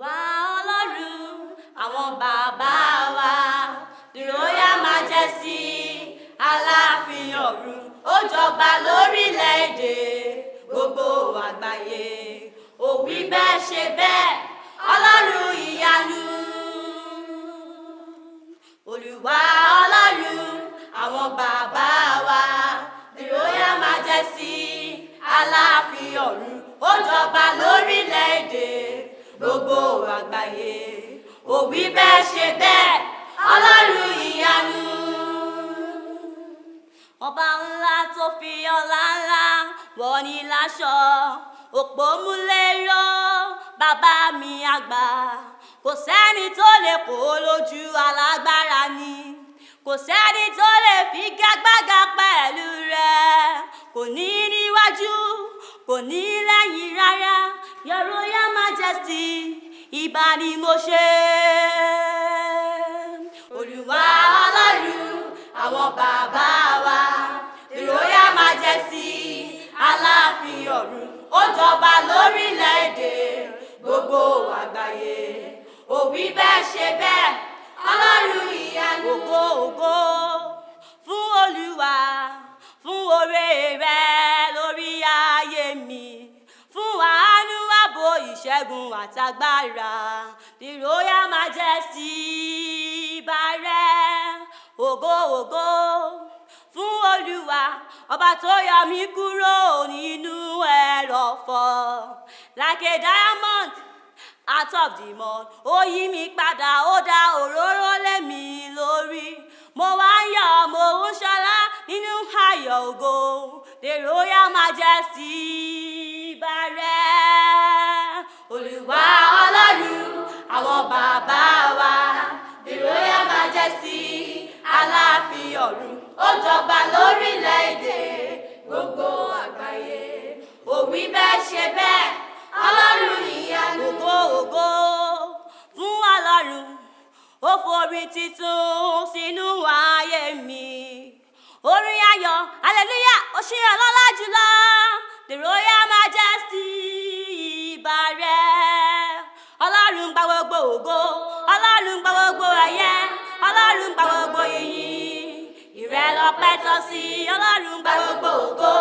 wá ọlọ́run àwọn bàbá wa the royal majesty aláàfin ọ̀run ó jọba lórílẹ̀‐èdè gbogbo àgbáyé ó wí bẹ́ẹ̀ ṣe bẹ́ẹ̀ ọlọ́run ìyanu olùwà ọlọ́run àwọn bàbá wa the royal majesty aláàfin ọ̀run ó jọba lórílẹ̀‐èdè. òbí bẹ́ẹ̀ ṣe bẹ́ẹ̀ ọlọ́run ìyanu. ọba ńlá tó fi ọlá ńlá wọ̀ ní láṣọ òpómúlérò bàbá mi àgbà kò sẹ́ni tó lè kó lójú alágbára ni kò sẹ́ni tó lè figagbága pẹ̀lú rẹ̀ kò ní níwájú kò ní lẹ́yìn rárá your royal majesty ìbà ni mo ṣe. Olúwa ọlọ́run àwọn bàbá wa Royal Majesty aláàfin ọ̀run ó jọba lórílẹ̀‐èdè gbogbo àgbáyé òwí bẹ́ẹ̀ ṣe bẹ́ẹ̀. ìṣẹ́gun àtagbára bí royal majesty bá rẹ ògo ògo fún olúwa ọba tó yọ mí kúrò nínú ẹrọ̀fọ̀ like a diamond out of the mud ó yí mi padà ó dá òróró lé mi lórí mo wá ń yọ̀ mo ń ṣọlá nínú ayọ̀ ògo the royal majesty olùwà ọlọ́run àwọn bàbá wa ìròyìn majesty aláàfin ọ̀run ó jọba lórílẹ̀‐èdè gbogbo àgbáyé òwí bẹ́ẹ̀ ṣe bẹ́ẹ̀ ọlọ́run ìyanu. ògo ògo fún ọlọ́run ó forí titun sínú ayé mi orin ayọ̀ hallelujah ó ṣe ọlọ́lá jùlọ the royal. gbogbo ògo ọlọ́run gba gbogbo ayé ọlọ́run gba gbogbo iyì ìrẹ́ lọ́pẹ́ tọ́ sí ọlọ́run gba gbogbo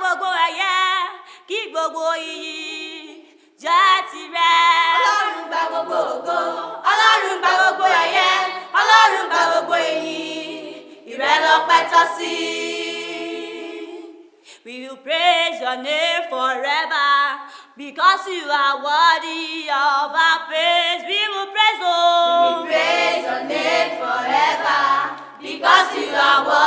gbogbo ẹ̀yẹ kí gbogbo iyì já tirẹ̀. ọlọ́run gba gbogbo ògo ọlọ́run gba gbogbo ẹ̀yẹ ọlọ́run gba gbogbo iyì ìrẹ́ lọ́pẹ́ tọ́ sí. We will praise your name forever because you are worthy of our praise. We will praise, oh. We will praise your name forever because you are worthy.